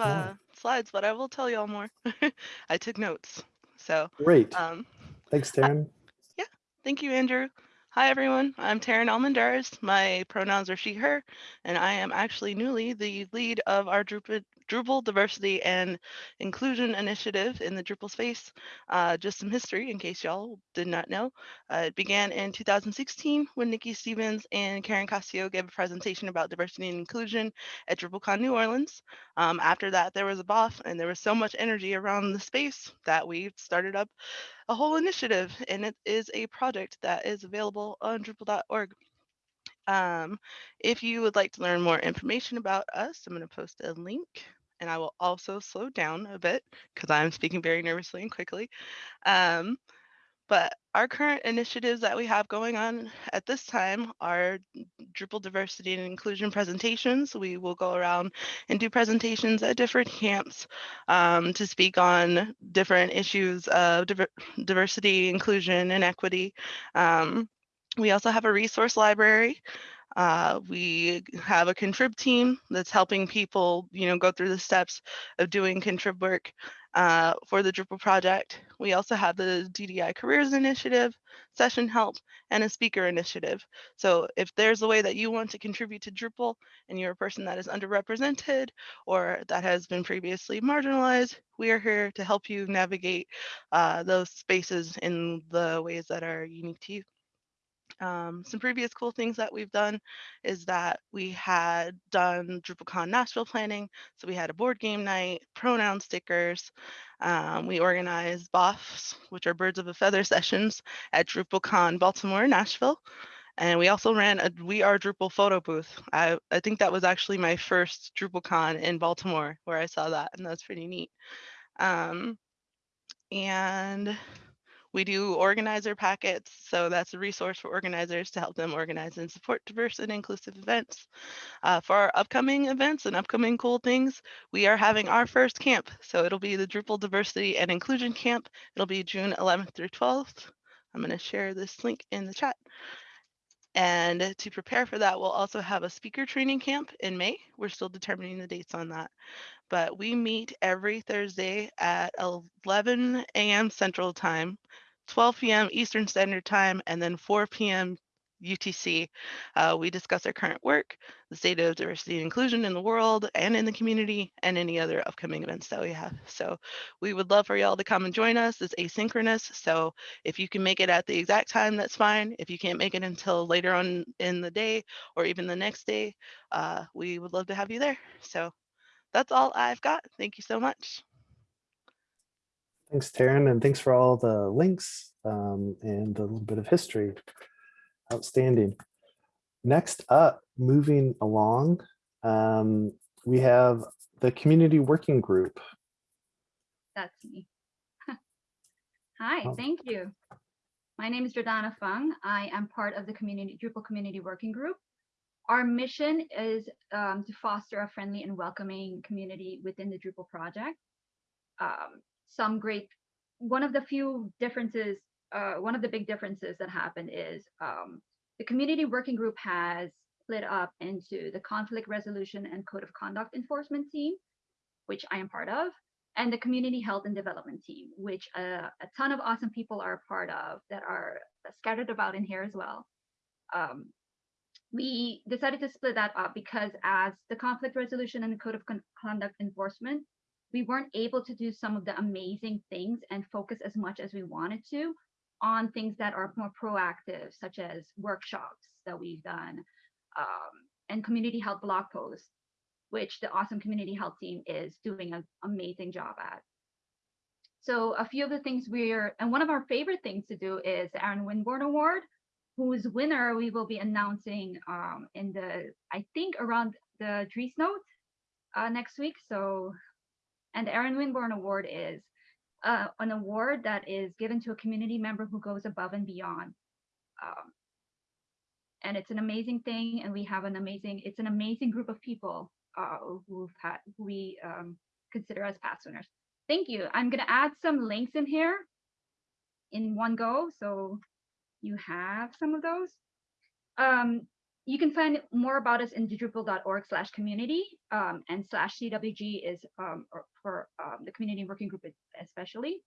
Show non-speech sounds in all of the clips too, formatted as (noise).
uh, slides, but I will tell y'all more. (laughs) I took notes. So Great. um, Thanks, Tearyne. Yeah. Thank you, Andrew. Hi, everyone. I'm Tearyne Almendariz. My pronouns are she, her, and I am actually newly the lead of our Drupal, Drupal Diversity and Inclusion Initiative in the Drupal space. Uh, just some history in case y'all did not know. Uh, it began in 2016 when Nikki Stevens and Karen Castillo gave a presentation about diversity and inclusion at DrupalCon New Orleans. Um, after that, there was a BOF, and there was so much energy around the space that we started up a whole initiative, and it is a project that is available on Drupal.org. Um, if you would like to learn more information about us, I'm going to post a link, and I will also slow down a bit because I'm speaking very nervously and quickly. Um, but our current initiatives that we have going on at this time are Drupal diversity and inclusion presentations. We will go around and do presentations at different camps um, to speak on different issues of diver diversity, inclusion, and equity. Um, we also have a resource library uh, we have a contrib team that's helping people, you know, go through the steps of doing contrib work uh, for the Drupal project. We also have the DDI Careers Initiative, Session Help, and a Speaker Initiative. So if there's a way that you want to contribute to Drupal and you're a person that is underrepresented or that has been previously marginalized, we are here to help you navigate uh, those spaces in the ways that are unique to you. Um, some previous cool things that we've done is that we had done DrupalCon Nashville planning. So we had a board game night, pronoun stickers. Um, we organized BOFs, which are birds of a feather (laughs) sessions at DrupalCon Baltimore, Nashville. And we also ran a We Are Drupal photo booth. I, I think that was actually my first DrupalCon in Baltimore where I saw that, and that's pretty neat. Um, and we do organizer packets, so that's a resource for organizers to help them organize and support diverse and inclusive events. Uh, for our upcoming events and upcoming cool things, we are having our first camp. So it'll be the Drupal Diversity and Inclusion Camp. It'll be June 11th through 12th. I'm going to share this link in the chat. And to prepare for that, we'll also have a speaker training camp in May. We're still determining the dates on that. But we meet every Thursday at 11 a.m. Central Time 12 p.m. Eastern Standard Time, and then 4 p.m. UTC. Uh, we discuss our current work, the state of diversity and inclusion in the world and in the community, and any other upcoming events that we have. So we would love for y'all to come and join us. It's asynchronous. So if you can make it at the exact time, that's fine. If you can't make it until later on in the day or even the next day, uh, we would love to have you there. So that's all I've got. Thank you so much. Thanks, Tearyne, and thanks for all the links um, and a little bit of history. Outstanding. Next up, moving along, um, we have the community working group. That's me. (laughs) Hi, Oh. thank you. My name is Jordana Fung. I am part of the community Drupal community working group. Our mission is um, to foster a friendly and welcoming community within the Drupal project. Um, some great, one of the few differences, uh, one of the big differences that happened is um, the community working group has split up into the conflict resolution and code of conduct enforcement team, which I am part of, and the community health and development team, which uh, a ton of awesome people are a part of that are scattered about in here as well. Um, we decided to split that up because as the conflict resolution and the code of con conduct enforcement, we weren't able to do some of the amazing things and focus as much as we wanted to on things that are more proactive, such as workshops that we've done um, and community health blog posts, which the awesome community health team is doing an amazing job at. So a few of the things we're, and one of our favorite things to do is the Aaron Winborn Award, whose winner we will be announcing um, in the, I think around the Driesnote uh, next week. So and the Aaron Winborn Award is uh, an award that is given to a community member who goes above and beyond. Um, and it's an amazing thing. And we have an amazing, it's an amazing group of people uh, who've had, who we um, consider as past winners. Thank you. I'm going to add some links in here in one go. So you have some of those. Um, you can find more about us in drupal.org slash community um, and slash CWG is um, or for um, the community working group especially.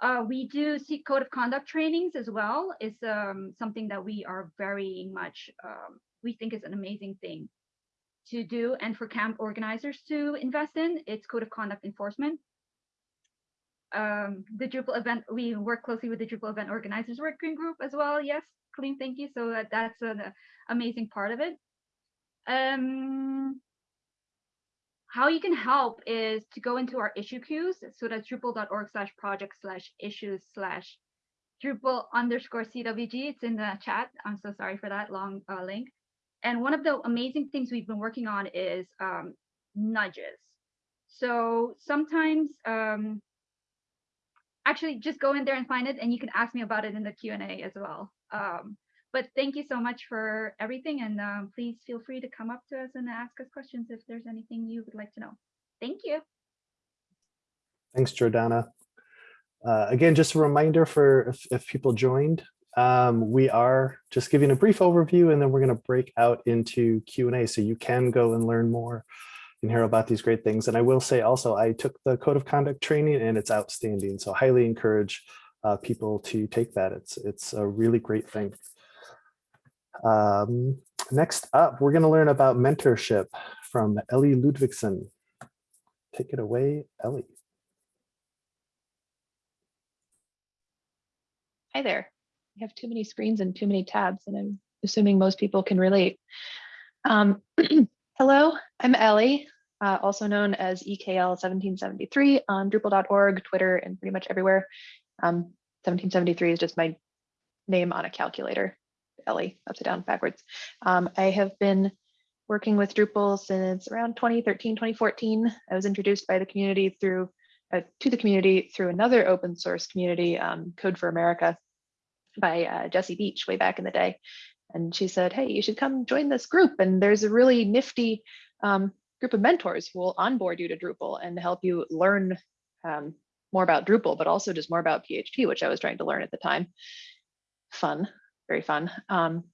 Uh, we do see code of conduct trainings as well. It's um, something that we are very much, um, we think is an amazing thing to do and for camp organizers to invest in. It's code of conduct enforcement. Um, the Drupal event, we work closely with the Drupal event organizers working group as well. Yes, Kaleem, thank you. So that, that's an amazing part of it. Um, how you can help is to go into our issue queues. So that's drupal.org slash project slash issues slash Drupal underscore CWG. It's in the chat. I'm so sorry for that long uh, link. And one of the amazing things we've been working on is um, nudges. So sometimes, um, actually just go in there and find it and you can ask me about it in the Q&A as well. Um, but thank you so much for everything. And um, please feel free to come up to us and ask us questions if there's anything you would like to know. Thank you. Thanks, Jordana. Uh, again, just a reminder for if, if people joined, um, we are just giving a brief overview and then we're going to break out into Q&A so you can go and learn more and hear about these great things. And I will say also, I took the code of conduct training and it's outstanding. So highly encourage uh, people to take that. It's, it's a really great thing. Um, next up, we're going to learn about mentorship from Ellie Ludwigson. Take it away, Ellie. Hi there. I have too many screens and too many tabs, and I'm assuming most people can relate. Um, (clears throat) hello, I'm Ellie, uh, also known as EKL1773 on Drupal.org, Twitter, and pretty much everywhere. Um, 1773 is just my name on a calculator. Ellie, upside down, backwards. Um, I have been working with Drupal since around 2013, 2014. I was introduced by the community through uh, to the community through another open source community, um, Code for America, by uh, Jesse Beach way back in the day. And she said, hey, you should come join this group. And there's a really nifty um, group of mentors who will onboard you to Drupal and help you learn um, more about Drupal, but also just more about PHP, which I was trying to learn at the time. Fun, very fun. Um,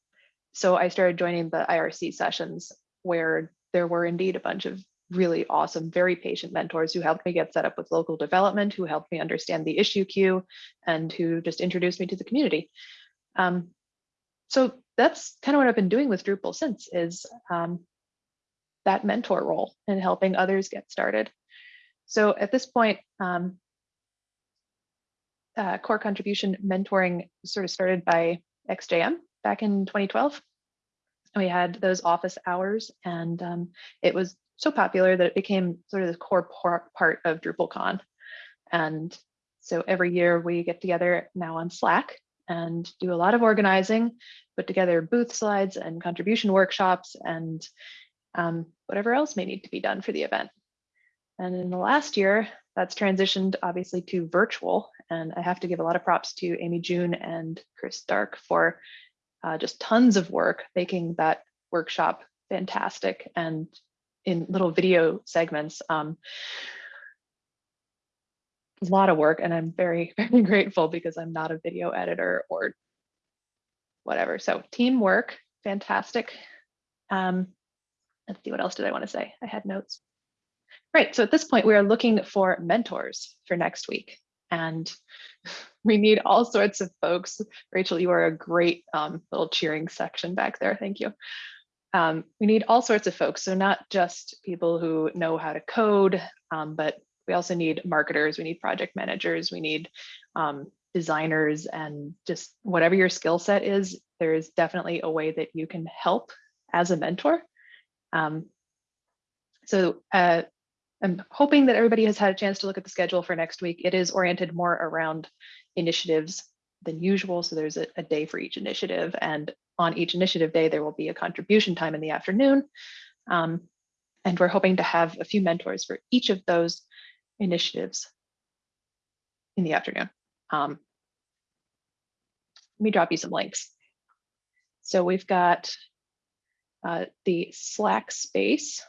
so I started joining the IRC sessions where there were indeed a bunch of really awesome, very patient mentors who helped me get set up with local development, who helped me understand the issue queue, and who just introduced me to the community. Um, so that's kind of what I've been doing with Drupal since is um, that mentor role and helping others get started. So at this point, um, uh, core contribution mentoring sort of started by XJM back in 2012. We had those office hours and um, it was so popular that it became sort of the core part of DrupalCon. And so every year we get together now on Slack and do a lot of organizing, put together booth slides and contribution workshops and um, whatever else may need to be done for the event. And in the last year, that's transitioned obviously to virtual. And I have to give a lot of props to Amy June and Chris Stark for uh, just tons of work making that workshop fantastic and in little video segments. Um, a lot of work and I'm very, (laughs) very grateful because I'm not a video editor or whatever. So teamwork, fantastic. Um, let's see, what else did I want to say? I had notes. Right, so at this point, we are looking for mentors for next week. And (laughs) we need all sorts of folks. Rachel, you are a great um, little cheering section back there. Thank you. Um, we need all sorts of folks. So not just people who know how to code, um, but we also need marketers, we need project managers, we need um, designers and just whatever your skill set is, there is definitely a way that you can help as a mentor. Um, so uh, I'm hoping that everybody has had a chance to look at the schedule for next week. It is oriented more around initiatives than usual. So there's a, a day for each initiative and on each initiative day, there will be a contribution time in the afternoon. Um, and we're hoping to have a few mentors for each of those initiatives in the afternoon. Um, let me drop you some links. So we've got uh, the Slack space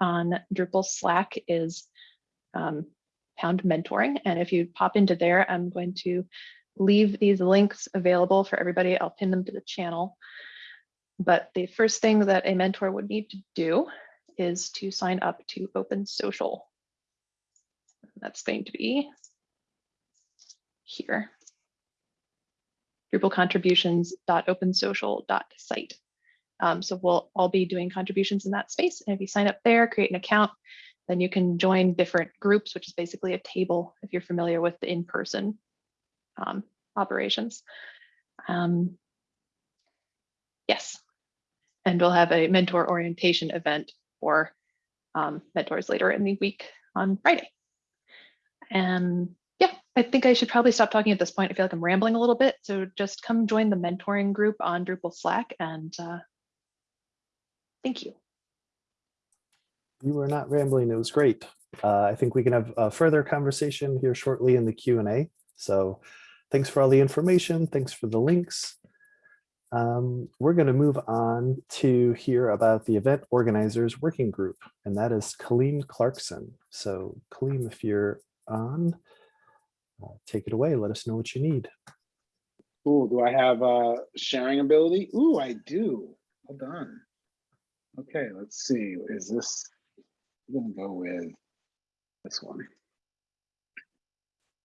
on Drupal Slack is um, pound mentoring. And if you pop into there, I'm going to leave these links available for everybody. I'll pin them to the channel. But the first thing that a mentor would need to do is to sign up to Open Social. That's going to be here. DrupalContributions.opensocial.site. Um, so we'll all be doing contributions in that space. And if you sign up there, create an account, then you can join different groups, which is basically a table if you're familiar with the in-person um, operations. Um, yes. And we'll have a mentor orientation event for um, mentors later in the week on Friday. And yeah, I think I should probably stop talking at this point. I feel like I'm rambling a little bit. So just come join the mentoring group on Drupal Slack and uh, thank you. You were not rambling. It was great. Uh, I think we can have a further conversation here shortly in the Q and A. So thanks for all the information. Thanks for the links. Um, we're going to move on to hear about the event organizers working group, and that is Kaleem Clarkson. So Kaleem, if you're on, uh, take it away. Let us know what you need. Cool. Do I have uh sharing ability? Ooh, I do. Well done. Okay, let's see. Is this? I'm gonna go with this one.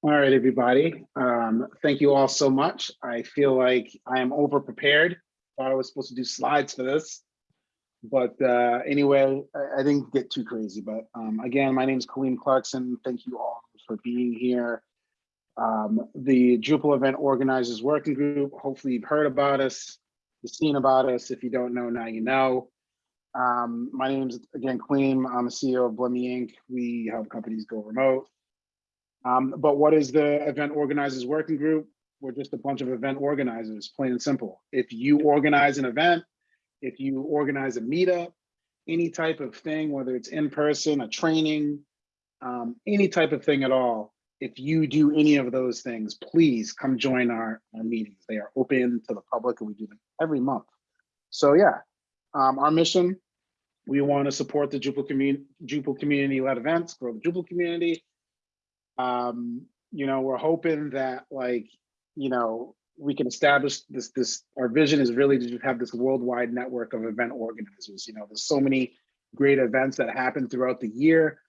All right, everybody. Um, thank you all so much. I feel like I am over prepared. Thought I was supposed to do slides for this. But uh, anyway, I, I didn't get too crazy. But um, again, my name is Kaleem Clarkson. Thank you all for being here um, the Drupal event organizers working group. Hopefully you've heard about us, you've seen about us. If you don't know, now you know. Um, my name is again Kaleem. I'm the CEO of Blemmy Inc. We help companies go remote. Um, but what is the event organizers working group? We're just a bunch of event organizers, plain and simple. If you organize an event, if you organize a meetup, any type of thing, whether it's in person, a training, um, any type of thing at all, if you do any of those things, please come join our, our meetings. They are open to the public and we do them every month. So yeah, um, our mission, we want to support the Drupal community, Drupal community-led events, grow the Drupal community. Um, you know, we're hoping that like, you know, we can establish this, this, our vision is really to have this worldwide network of event organizers. You know, there's so many great events that happen throughout the year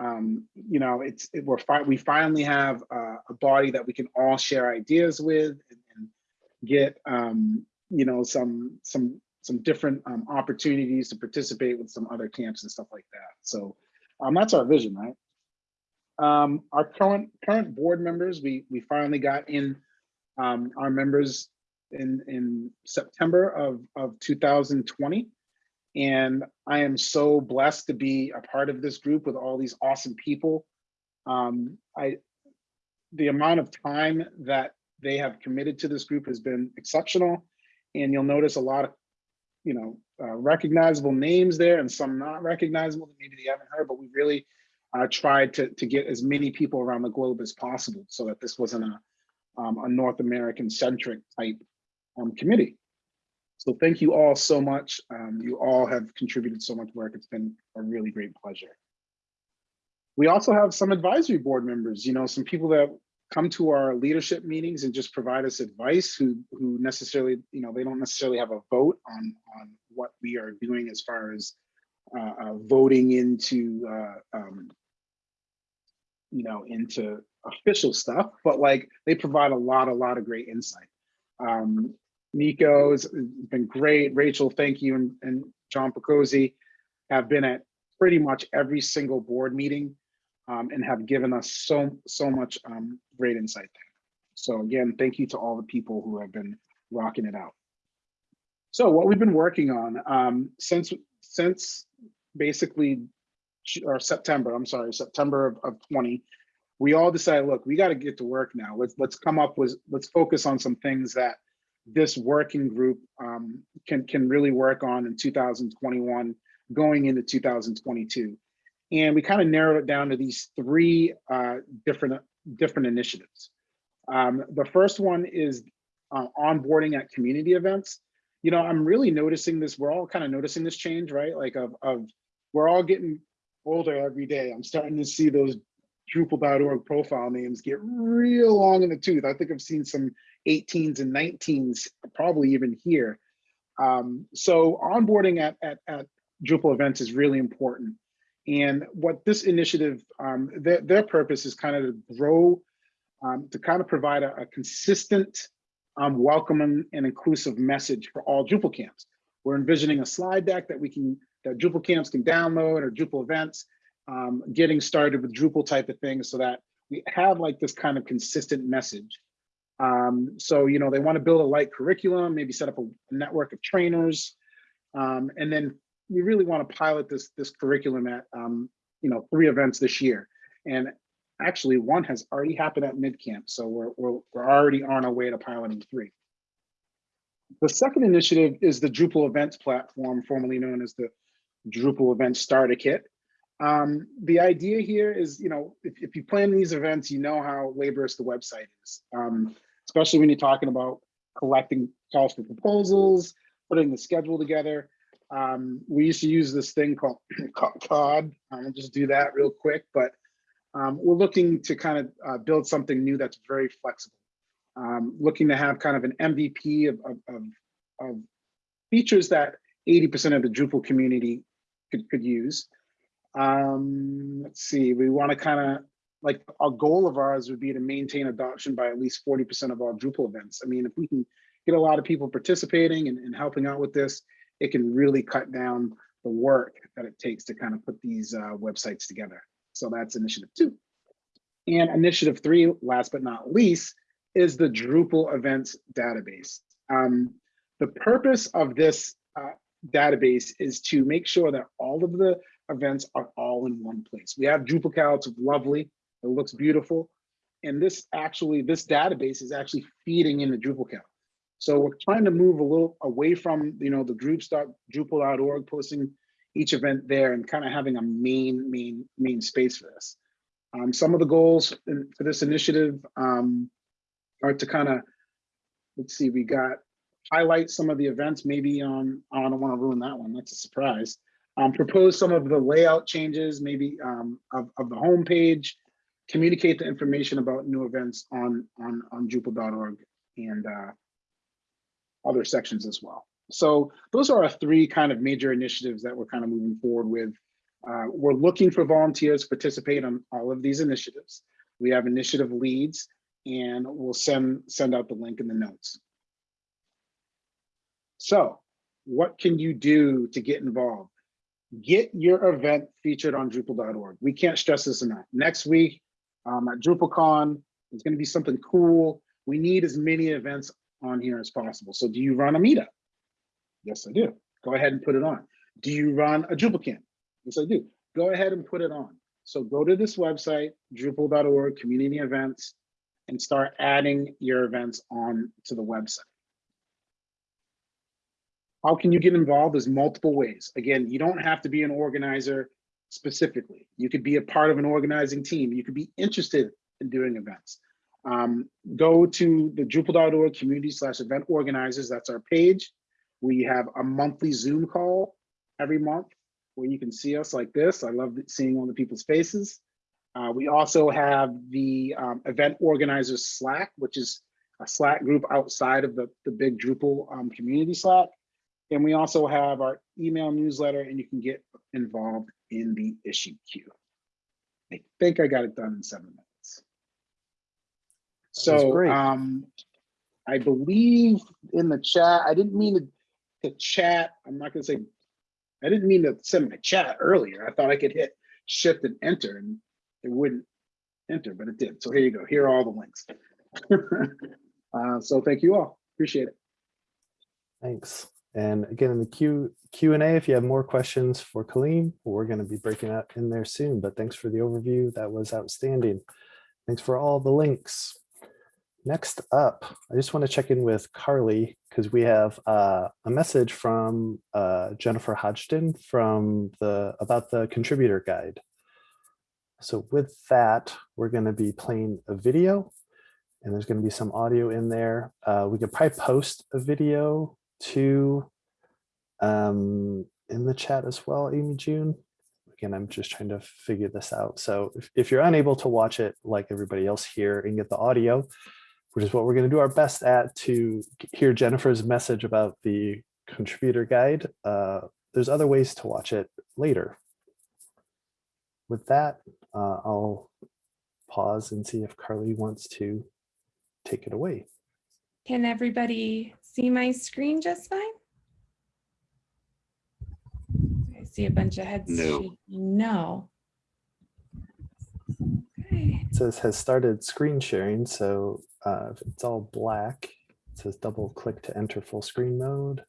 um, you know, it's it, we're fi we finally have uh, a body that we can all share ideas with and, and get um, you know some some some different um, opportunities to participate with some other camps and stuff like that. So um, that's our vision, right? Um, our current current board members, we we finally got in um, our members in in September of of 2020. And I am so blessed to be a part of this group with all these awesome people. Um, I, the amount of time that they have committed to this group has been exceptional. And you'll notice a lot of, you know, uh, recognizable names there and some not recognizable that maybe they haven't heard, but we really uh, tried to, to get as many people around the globe as possible so that this wasn't a, um, a North American centric type um, committee. So thank you all so much. Um, you all have contributed so much work. It's been a really great pleasure. We also have some advisory board members, you know, some people that come to our leadership meetings and just provide us advice who who necessarily, you know, they don't necessarily have a vote on, on what we are doing as far as uh, uh, voting into, uh, um, you know, into official stuff, but like they provide a lot, a lot of great insight. Um, Nico's been great. Rachel, thank you, and, and John Picozzi have been at pretty much every single board meeting um, and have given us so so much um, great insight there. So again, thank you to all the people who have been rocking it out. So what we've been working on um, since since basically or September, I'm sorry, September of, of 20, we all decided, look, we got to get to work now. Let's let's come up with let's focus on some things that this working group um, can can really work on in 2021 going into 2022 and we kind of narrowed it down to these three uh, different different initiatives um, the first one is uh, onboarding at community events you know i'm really noticing this we're all kind of noticing this change right like of, of we're all getting older every day i'm starting to see those Drupal.org profile names get real long in the tooth. I think I've seen some 18s and 19s, probably even here. Um, so onboarding at, at, at Drupal events is really important. And what this initiative, um, their, their purpose is kind of to grow, um, to kind of provide a, a consistent, um, welcoming and inclusive message for all Drupal camps. We're envisioning a slide deck that we can, that Drupal camps can download or Drupal events, um, getting started with Drupal type of things so that we have like this kind of consistent message. Um, so, you know, they want to build a light curriculum, maybe set up a network of trainers, um, and then you really want to pilot this this curriculum at um, you know three events this year, and actually one has already happened at MidCamp, so we're we're we're already on our way to piloting three. The second initiative is the Drupal events platform, formerly known as the Drupal Events Starter Kit. Um, the idea here is, you know, if, if you plan these events, you know how laborious the website is, um, especially when you're talking about collecting calls for proposals, putting the schedule together. Um, we used to use this thing called (clears throat) COD. I'll just do that real quick, but um, we're looking to kind of uh, build something new that's very flexible. Um, looking to have kind of an MVP of, of, of, of features that 80% of the Drupal community could, could use. Um, let's see, we want to kind of like our goal of ours would be to maintain adoption by at least 40% of all Drupal events. I mean, if we can get a lot of people participating and, and helping out with this, it can really cut down the work that it takes to kind of put these uh, websites together. So that's initiative two. And initiative three, last but not least, is the Drupal events database. Um, the purpose of this uh, database is to make sure that all of the events are all in one place. We have Drupal it's lovely, it looks beautiful. And this actually, this database is actually feeding into Drupical. So we're trying to move a little away from, you know, the groups.drupal.org posting each event there and kind of having a main, main, main space for this. Um, some of the goals in, for this initiative um, are to kind of, let's see, we got highlight some of the events, maybe on, I don't want to ruin that one, that's a surprise. Um, propose some of the layout changes, maybe um, of, of the homepage, communicate the information about new events on, on, on Drupal.org and uh, other sections as well. So those are our three kind of major initiatives that we're kind of moving forward with. Uh, we're looking for volunteers to participate on all of these initiatives. We have initiative leads and we'll send, send out the link in the notes. So what can you do to get involved? Get your event featured on Drupal.org. We can't stress this enough. Next week um, at DrupalCon, it's going to be something cool. We need as many events on here as possible. So do you run a meetup? Yes, I do. Go ahead and put it on. Do you run a Drupal camp? Yes, I do. Go ahead and put it on. So go to this website, drupal.org, community events, and start adding your events on to the website. How can you get involved? There's multiple ways. Again, you don't have to be an organizer specifically. You could be a part of an organizing team. You could be interested in doing events um, go to the Drupal.org community slash event organizers. That's our page. We have a monthly Zoom call every month where you can see us like this. I love seeing all the people's faces. Uh, we also have the um, event organizers Slack, which is a Slack group outside of the, the big Drupal um, community Slack. And we also have our email newsletter and you can get involved in the issue queue. I think I got it done in seven minutes. So great. um, I believe in the chat, I didn't mean to, to chat. I'm not gonna say, I didn't mean to send my chat earlier. I thought I could hit shift and enter and it wouldn't enter, but it did. So here you go. Here are all the links. (laughs) uh, so thank you all. Appreciate it. Thanks. And again, in the Q Q&A, if you have more questions for Kaleem, we're going to be breaking out in there soon. But thanks for the overview. That was outstanding. Thanks for all the links. Next up, I just want to check in with Carly because we have uh, a message from uh, Jennifer Hodgdon from the about the contributor guide. So with that, we're going to be playing a video and there's going to be some audio in there. Uh, we could probably post a video to um, in the chat as well, Amy June. Again, I'm just trying to figure this out. So if, if you're unable to watch it like everybody else here and get the audio, which is what we're going to do our best at to hear Jennifer's message about the contributor guide, uh, there's other ways to watch it later. With that, uh, I'll pause and see if Carly wants to take it away. Can everybody see my screen just fine? I see a bunch of heads. No. No. Okay, It says has started screen sharing, so uh, if it's all black, it says double click to enter full screen mode.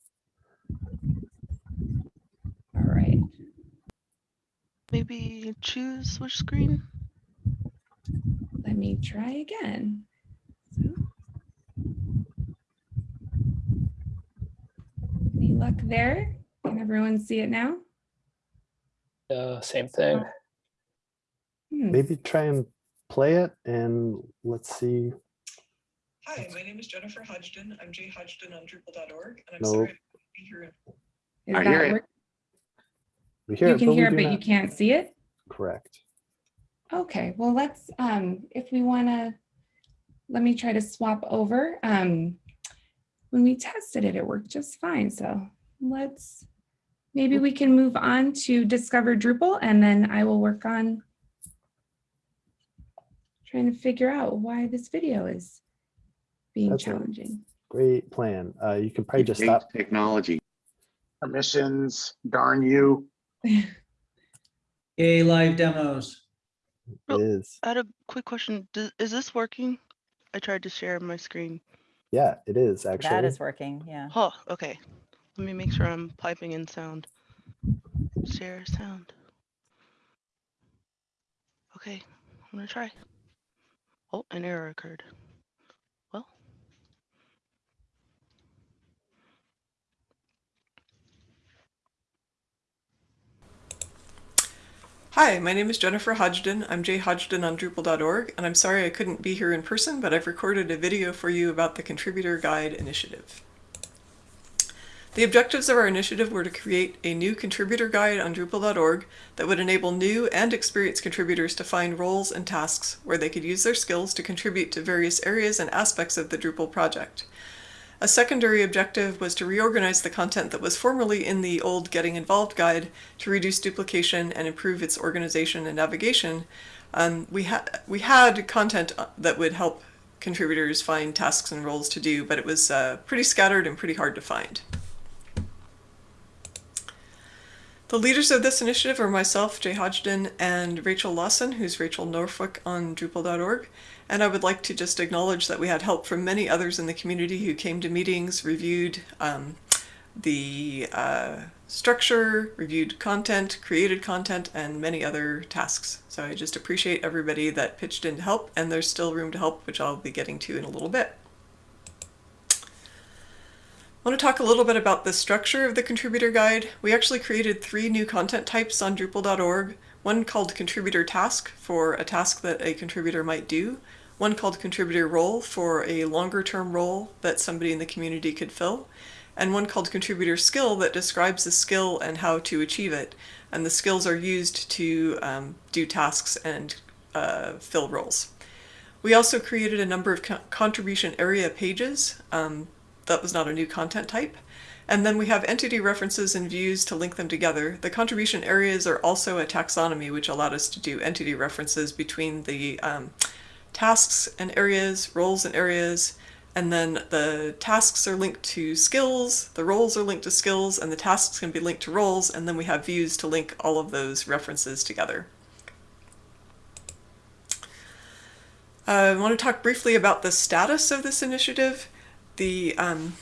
all right. Maybe choose which screen? Let me try again. So. Any luck there? Can everyone see it now? Uh, same thing. Hmm, Maybe try and play it and let's see. Hi, my name is Jennifer Hodgdon. I'm Jay Hodgdon on Drupal.org, and I'm No. sorry I couldn't be here. in- is I hear it. We hear You it, can hear it, do but you can't see it? Correct. Okay, well, let's, um, if we want to, let me try to swap over. Um, when we tested it, it worked just fine. So let's, maybe we can move on to Discover Drupal and then I will work on trying to figure out why this video is being That's challenging. Great plan. Uh, you can probably just stop. Technology. Permissions, darn you. (laughs) Yay, live demos. Oh. Is I had a quick question. Does, is this working? I tried to share my screen. yeah, it is actually. That is working, yeah. Oh, okay. Let me make sure I'm piping in sound. Share sound. Okay, I'm gonna try. Oh, an error occurred. Well, Hi, my name is Jennifer Hodgdon. I'm Jay Hodgdon on Drupal.org, and I'm sorry I couldn't be here in person, but I've recorded a video for you about the Contributor Guide initiative. The objectives of our initiative were to create a new contributor guide on Drupal.org that would enable new and experienced contributors to find roles and tasks where they could use their skills to contribute to various areas and aspects of the Drupal project. A secondary objective was to reorganize the content that was formerly in the old Getting Involved guide to reduce duplication and improve its organization and navigation. Um, we, ha- we had content uh, that would help contributors find tasks and roles to do, but it was uh, pretty scattered and pretty hard to find. The leaders of this initiative are myself, Jay Hodgdon, and Rachel Lawson, who's Rachel Norfolk on Drupal.org. And I would like to just acknowledge that we had help from many others in the community who came to meetings, reviewed um, the uh, structure, reviewed content, created content, and many other tasks. So I just appreciate everybody that pitched in to help, and there's still room to help, which I'll be getting to in a little bit. I want to talk a little bit about the structure of the contributor guide. We actually created three new content types on Drupal.org. One called contributor task for a task that a contributor might do. One called contributor role for a longer term role that somebody in the community could fill. And one called contributor skill that describes the skill and how to achieve it. And the skills are used to um, do tasks and uh, fill roles. We also created a number of co contribution area pages. Um, that was not a new content type. And then we have entity references and views to link them together. The contribution areas are also a taxonomy, which allowed us to do entity references between the um, tasks and areas, roles and areas, and then the tasks are linked to skills, the roles are linked to skills, and the tasks can be linked to roles, and then we have views to link all of those references together. Uh, I want to talk briefly about the status of this initiative. The um,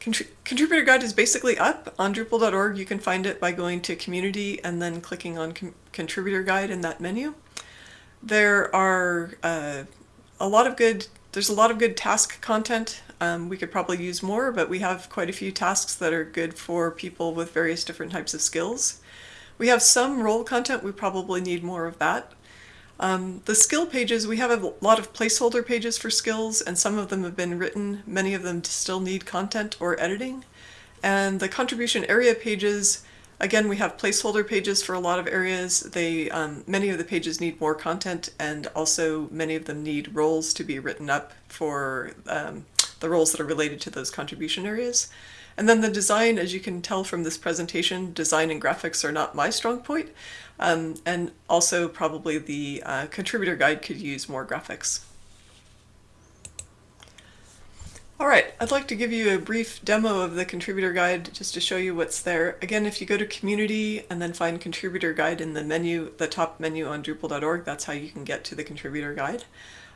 contri contributor guide is basically up on Drupal.org. You can find it by going to community and then clicking on contributor guide in that menu. There are uh, a lot of good, there's a lot of good task content. Um, we could probably use more, but we have quite a few tasks that are good for people with various different types of skills. We have some role content, we probably need more of that. Um, the skill pages, we have a lot of placeholder pages for skills, and some of them have been written. Many of them still need content or editing. And the contribution area pages, Again, we have placeholder pages for a lot of areas. They um, many of the pages need more content, and also many of them need roles to be written up for um, the roles that are related to those contribution areas. And then the design, as you can tell from this presentation, design and graphics are not my strong point. Um, and also probably the uh, contributor guide could use more graphics. All right, I'd like to give you a brief demo of the contributor guide just to show you what's there. Again, if you go to community and then find contributor guide in the menu, the top menu on Drupal.org, that's how you can get to the contributor guide.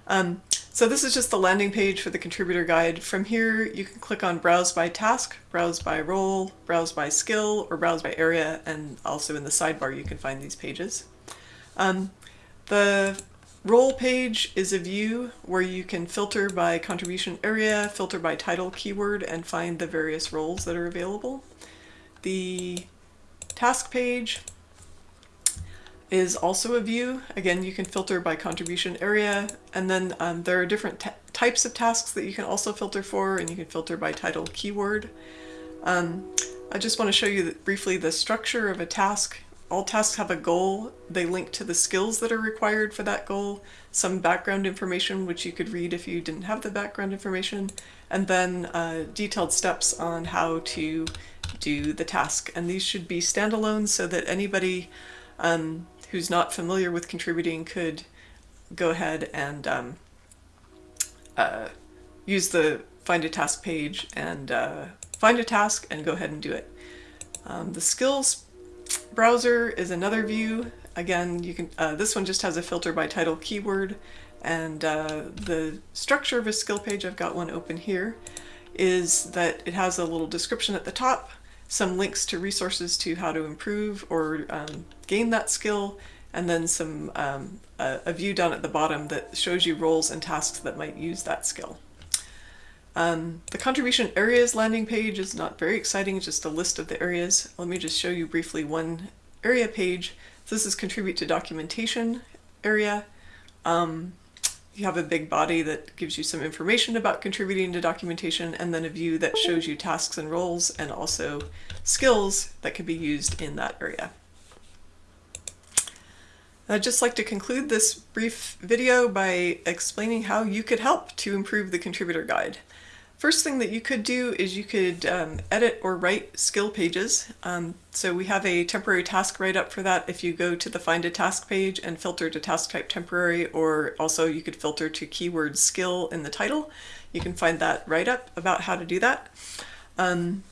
Um, so this is just the landing page for the contributor guide. From here, you can click on browse by task, browse by role, browse by skill, or browse by area, and also in the sidebar you can find these pages. Um, the role page is a view where you can filter by contribution area, filter by title keyword, and find the various roles that are available. The task page is also a view. Again, you can filter by contribution area, and then um, there are different types of tasks that you can also filter for, and you can filter by title keyword. Um, I just want to show you briefly the structure of a task. All tasks have a goal. They link to the skills that are required for that goal, some background information which you could read if you didn't have the background information, and then uh, detailed steps on how to do the task. And these should be standalone so that anybody um, who's not familiar with contributing could go ahead and um, uh, use the find a task page and uh, find a task and go ahead and do it. Um, the skills browser is another view. Again, you can. Uh, this one just has a filter by title keyword, and uh, the structure of a skill page. I've got one open here. Is that it has a little description at the top some links to resources to how to improve or um, gain that skill, and then some um, a, a, view down at the bottom that shows you roles and tasks that might use that skill. Um, the contribution areas landing page is not very exciting, just a list of the areas. Let me just show you briefly one area page. This is contribute to documentation area. Um, you have a big body that gives you some information about contributing to documentation and then a view that shows you tasks and roles and also skills that can be used in that area. I'd just like to conclude this brief video by explaining how you could help to improve the contributor guide. First thing that you could do is you could um, edit or write skill pages. Um, so we have a temporary task write up for that if you go to the find a task page and filter to task type temporary or also you could filter to keyword skill in the title. You can find that write up about how to do that. Um,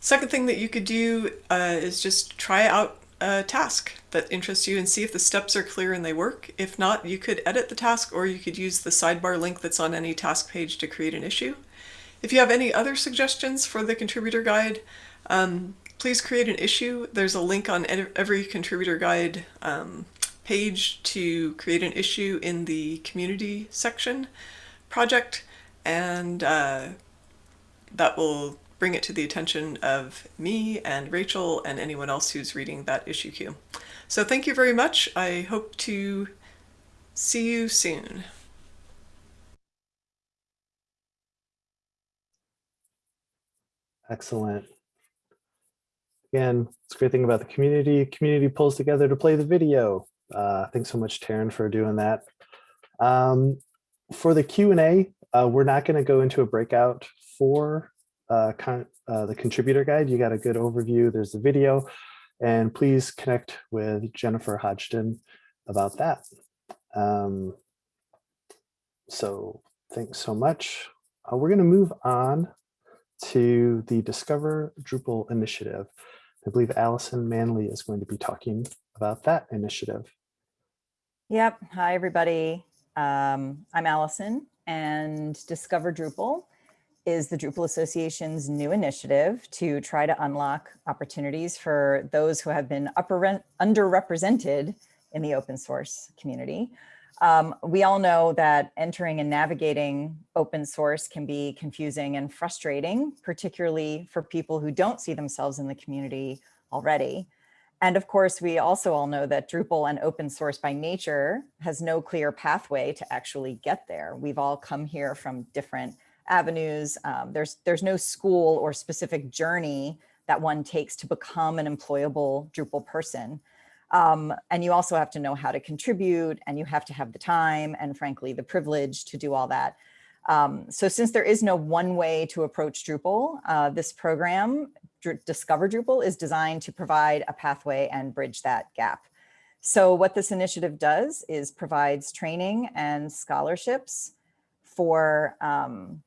second thing that you could do uh, is just try out a task that interests you and see if the steps are clear and they work. If not, you could edit the task or you could use the sidebar link that's on any task page to create an issue. If you have any other suggestions for the contributor guide, um, please create an issue. There's a link on every contributor guide um, page to create an issue in the community section project, and uh, that will bring it to the attention of me and Rachel and anyone else who's reading that issue queue. So thank you very much. I hope to see you soon. Excellent. Again, it's a great thing about the community. Community pulls together to play the video. Uh, thanks so much, Taryn, for doing that. Um, for the Q&A, uh, we're not going to go into a breakout for uh, uh, the contributor guide. You got a good overview. There's the video. And please connect with Jennifer Hodgdon about that. Um, so thanks so much. Uh, we're going to move on to the Discover Drupal initiative. I believe Allison Manley is going to be talking about that initiative. Yep. Hi, everybody. Um, I'm Allison and Discover Drupal is the Drupal Association's new initiative to try to unlock opportunities for those who have been upper, underrepresented in the open source community. Um, we all know that entering and navigating open source can be confusing and frustrating, particularly for people who don't see themselves in the community already. And of course, we also all know that Drupal and open source by nature has no clear pathway to actually get there. We've all come here from different avenues. Um, there's, there's no school or specific journey that one takes to become an employable Drupal person. Um, and you also have to know how to contribute and you have to have the time and frankly, the privilege to do all that. Um, so since there is no one way to approach Drupal, uh, this program, Dr Discover Drupal, is designed to provide a pathway and bridge that gap. So what this initiative does is provides training and scholarships for um,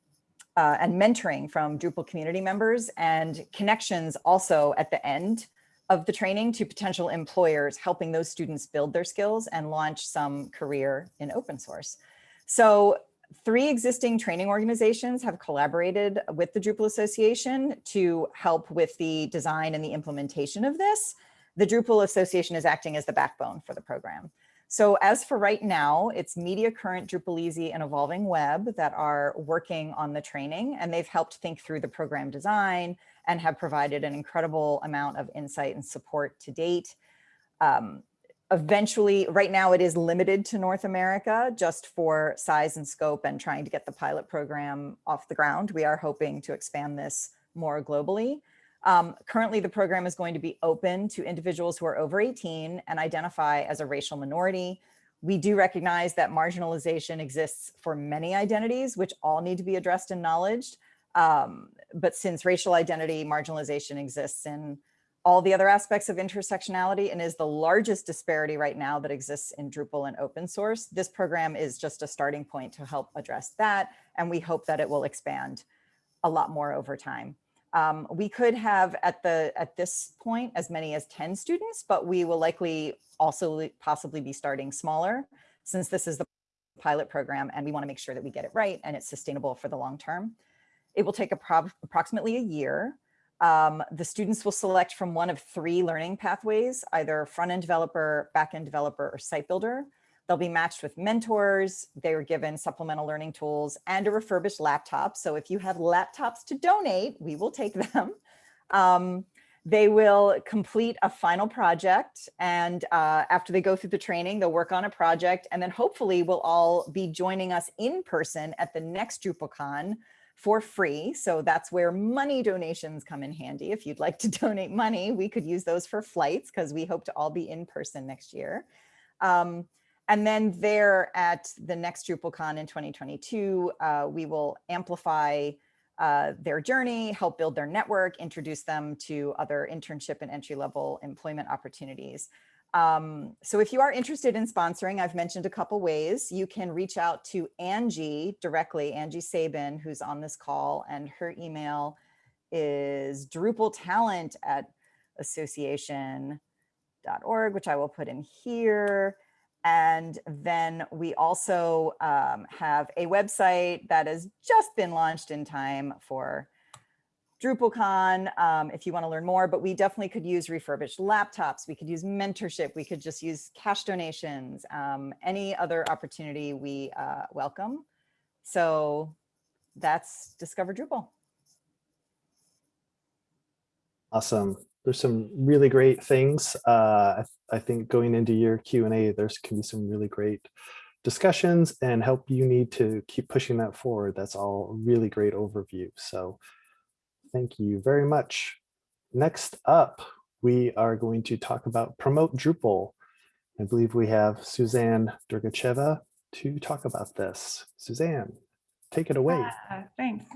uh, and mentoring from Drupal community members and connections also at the end of the training to potential employers, helping those students build their skills and launch some career in open source. So three existing training organizations have collaborated with the Drupal Association to help with the design and the implementation of this. The Drupal Association is acting as the backbone for the program. So as for right now, it's Media Current, Drupal Easy, and Evolving Web that are working on the training, and they've helped think through the program design and have provided an incredible amount of insight and support to date. Um, eventually, right now it is limited to North America just for size and scope and trying to get the pilot program off the ground. We are hoping to expand this more globally. Um, currently, the program is going to be open to individuals who are over 18 and identify as a racial minority. We do recognize that marginalization exists for many identities, which all need to be addressed and acknowledged. Um, but since racial identity marginalization exists in all the other aspects of intersectionality and is the largest disparity right now that exists in Drupal and open source, this program is just a starting point to help address that. And we hope that it will expand a lot more over time. Um, we could have at the at this point as many as 10 students, but we will likely also possibly be starting smaller since this is the pilot program and we want to make sure that we get it right and it's sustainable for the long term. It will take approximately a year. Um, the students will select from one of three learning pathways, either front-end developer, back-end developer, or site builder. They'll be matched with mentors. They are given supplemental learning tools and a refurbished laptop. So if you have laptops to donate, we will take (laughs) them. Um, they will complete a final project. And uh, after they go through the training, they'll work on a project. And then hopefully we'll all be joining us in person at the next DrupalCon for free. So that's where money donations come in handy. If you'd like to (laughs) donate money, we could use those for flights because we hope to all be in person next year. Um, and then there at the next DrupalCon in 2022, uh, we will amplify uh, their journey, help build their network, introduce them to other internship and entry level employment opportunities. Um, so if you are interested in sponsoring, I've mentioned a couple ways. You can reach out to Angie directly, Angie Sabin, who's on this call, and her email is drupaltalent at association.org, which I will put in here. And then we also um, have a website that has just been launched in time for DrupalCon um, if you want to learn more, but we definitely could use refurbished laptops. We could use mentorship. We could just use cash donations, um, any other opportunity we uh, welcome. So that's Discover Drupal. Awesome. There's some really great things. Uh, I, think going into your Q&A, there's can be some really great discussions and help you need to keep pushing that forward. That's all really great overview. So thank you very much. Next up, we are going to talk about Promote Drupal. I believe we have Suzanne Dergacheva to talk about this. Suzanne, take it away. Uh, thanks.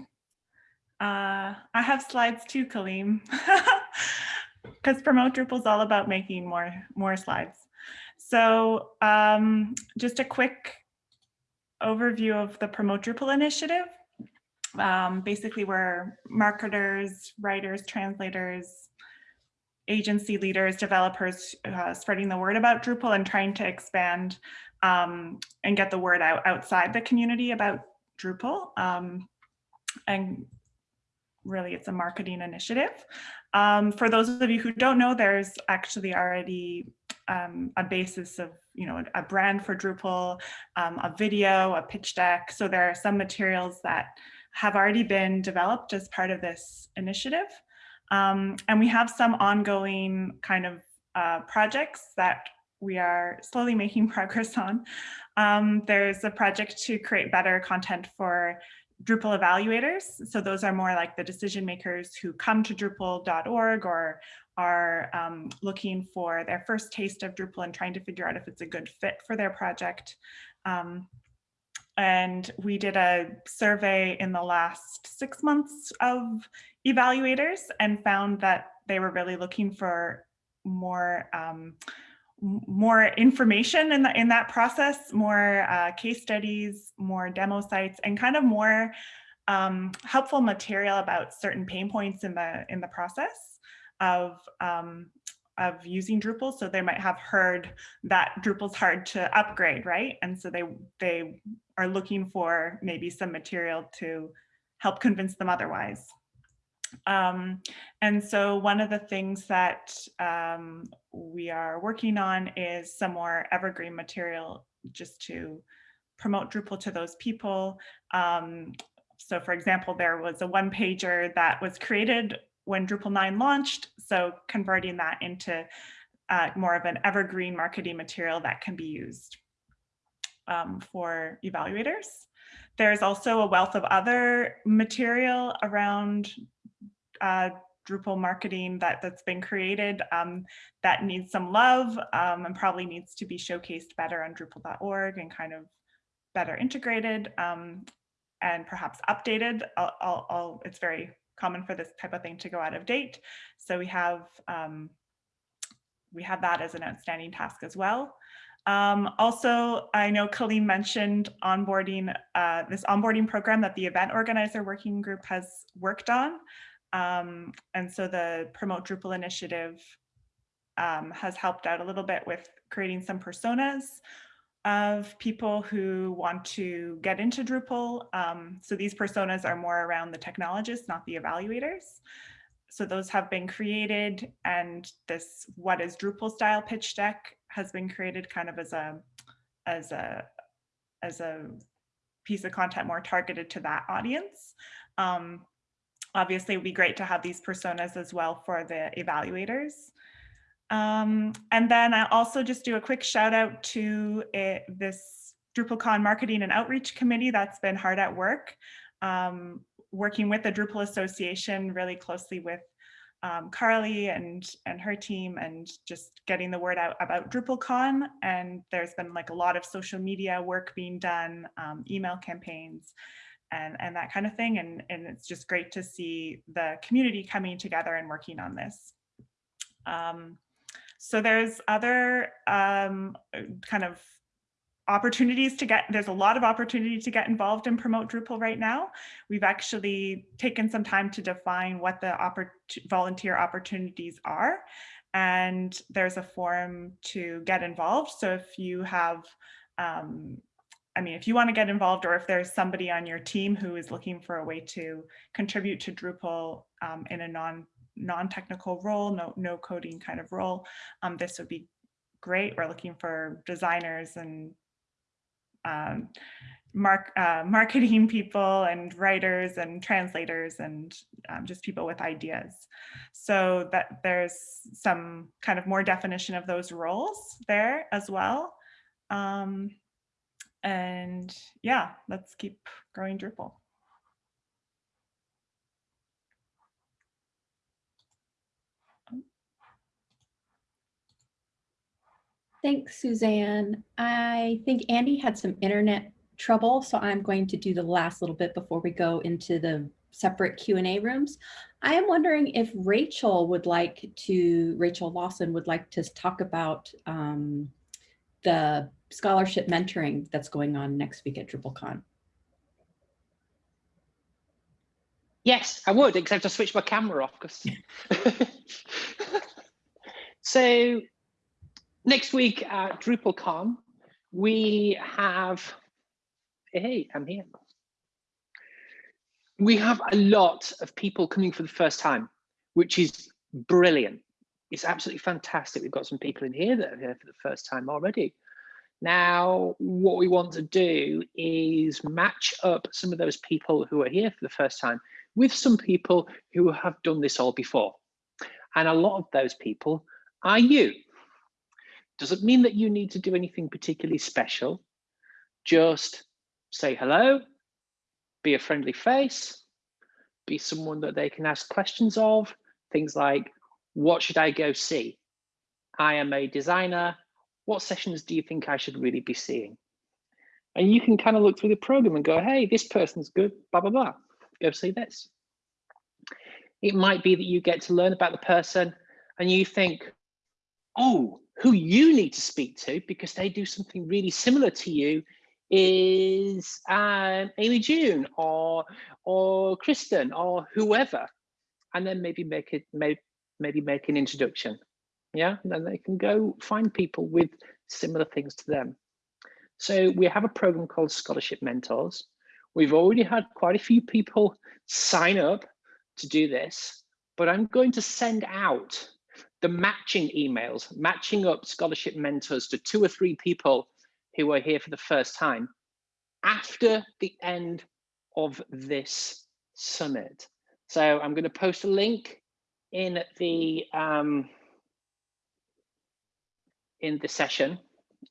Uh, I have slides too, Kaleem. (laughs) because Promote Drupal is all about making more, more slides. So um, just a quick overview of the Promote Drupal initiative. Um, basically, we're marketers, writers, translators, agency leaders, developers uh, spreading the word about Drupal and trying to expand um, and get the word out outside the community about Drupal. Um, and really, it's a marketing initiative. Um, for those of you who don't know, there's actually already um, a basis of, you know, a brand for Drupal, um, a video, a pitch deck. So there are some materials that have already been developed as part of this initiative. Um, and we have some ongoing kind of uh, projects that we are slowly (laughs) making progress on. Um, there's a project to create better content for Drupal evaluators. So those are more like the decision makers who come to Drupal.org or are um, looking for their first taste of Drupal and trying to figure out if it's a good fit for their project. Um, and we did a survey in the last six months of evaluators and found that they were really looking for more um, more information in, the, in that process, more uh, case studies, more demo sites, and kind of more um, helpful material about certain pain points in the in the process of um, of using Drupal. So they might have heard that Drupal's hard to upgrade, right? And so they they are looking for maybe some material to help convince them otherwise. Um, and so one of the things that um, we are working on is some more evergreen material just to promote Drupal to those people. Um, so for example, there was a one pager that was created when Drupal 9 launched. So converting that into uh, more of an evergreen marketing material that can be used um, for evaluators. There's also a wealth of other material around uh, Drupal marketing that, that's been created um, that needs some love um, and probably needs to be showcased better on Drupal.org and kind of better integrated um, and perhaps updated. I'll, I'll, I'll, it's very common for this type of thing to go out of date. So we have um, we have that as an outstanding task as well. Um, also, I know Colleen mentioned onboarding, uh, this onboarding program that the event organizer working group has worked on. Um, and so the Promote Drupal initiative um, has helped out a little bit with creating some personas of people who want to get into Drupal. Um, so these personas are more around the technologists, not the evaluators. So those have been created and this what is Drupal style pitch deck has been created kind of as a as a as a piece of content more targeted to that audience. Um, obviously, it would be great to have these personas as well for the evaluators. Um, and then I also just do a quick shout out to it, this DrupalCon Marketing and Outreach Committee that's been hard at work, um, working with the Drupal Association really closely with um, Carly and, and her team and just getting the word out about DrupalCon. And there's been like a lot of social media work being done, um, email campaigns, and, and that kind of thing. And, and it's just great to see the community coming together and working on this. Um, so there's other um, kind of opportunities to get, there's a lot of opportunity to get involved and Promote Drupal right now. We've actually taken some time to define what the oppor volunteer opportunities are. And there's a forum to get involved. So if you have um, I mean, if you want to get involved or if there's somebody on your team who is looking for a way to contribute to Drupal um, in a non non-technical role, no, no coding kind of role, um, this would be great. We're looking for designers and um, mark, uh, marketing people and writers and translators and um, just people with ideas. So that there's some kind of more definition of those roles there as well. Um, and yeah, let's keep growing Drupal. Thanks, Suzanne. I think Andy had some internet trouble, so I'm going to do the last little bit before we go into the separate Q&A rooms. I am wondering if Rachel would like to, Rachel Lawson would like to talk about um, the scholarship mentoring that's going on next week at DrupalCon. Yes, I would, except I switched my camera off. Cause... (laughs) (laughs) so next week at DrupalCon, we have, hey, I'm here. We have a lot of people coming for the first time, which is brilliant. It's absolutely fantastic. We've got some people in here that are here for the first time already. Now, what we want to do is match up some of those people who are here for the first time with some people who have done this all before. And a lot of those people are you. Doesn't mean that you need to do anything particularly special. Just say hello, be a friendly face, be someone that they can ask questions of, things like, what should I go see? I am a designer. What sessions do you think I should really be seeing? And you can kind of look through the program and go, hey, this person's good, blah, blah, blah. Go see this. It might be that you get to learn about the person and you think, oh, who you need to speak to because they do something really similar to you is um, Amy June or or Kristen or whoever, and then maybe make it maybe maybe make an introduction. Yeah, and then they can go find people with similar things to them. So we have a program called Scholarship Mentors. We've already had quite a few people sign up to do this, but I'm going to send out the matching emails, matching up scholarship mentors to two or three people who are here for the first time after the end of this summit. So I'm going to post a link in the um, in the session,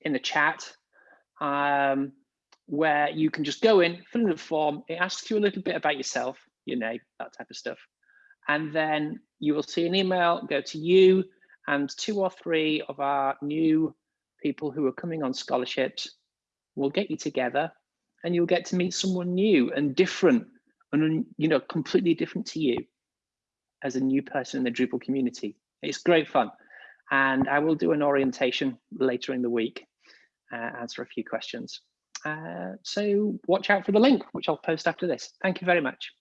in the chat, um, where you can just go in, fill in the form. It asks you a little bit about yourself, your name, that type of stuff. And then you will see an email go to you and two or three of our new people who are coming on scholarships will get you together and you'll get to meet someone new and different and you know completely different to you as a new person in the Drupal community. It's great fun. And I will do an orientation later in the week, uh, answer a few questions. Uh, so watch out for the link, which I'll post after this. Thank you very much.